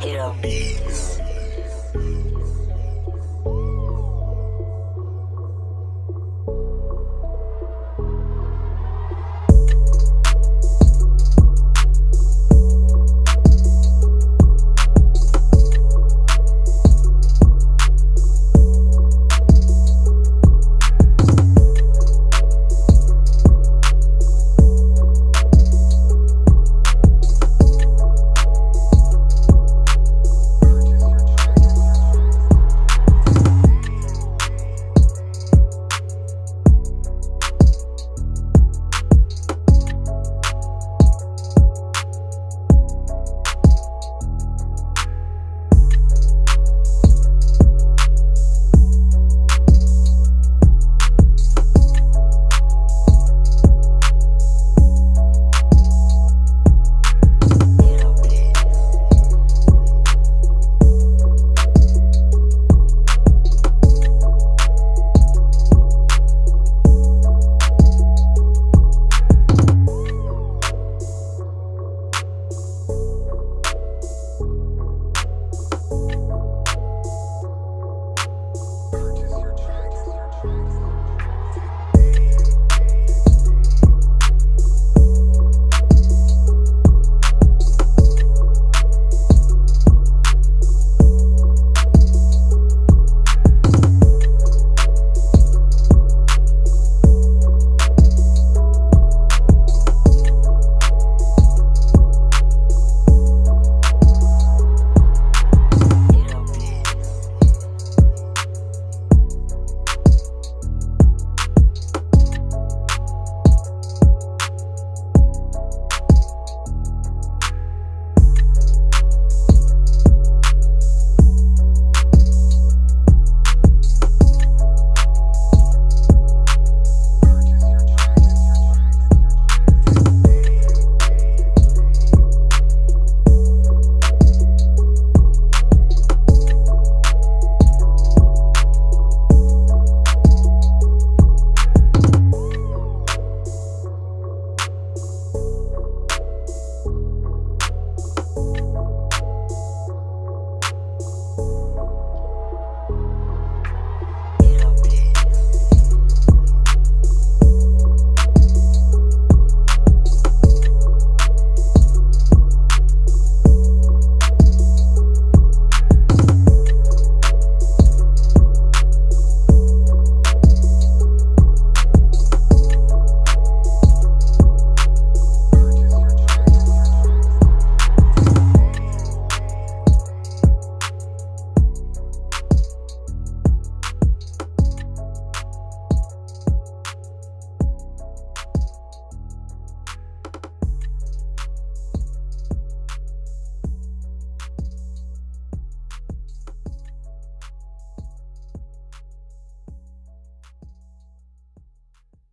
Hit 'em.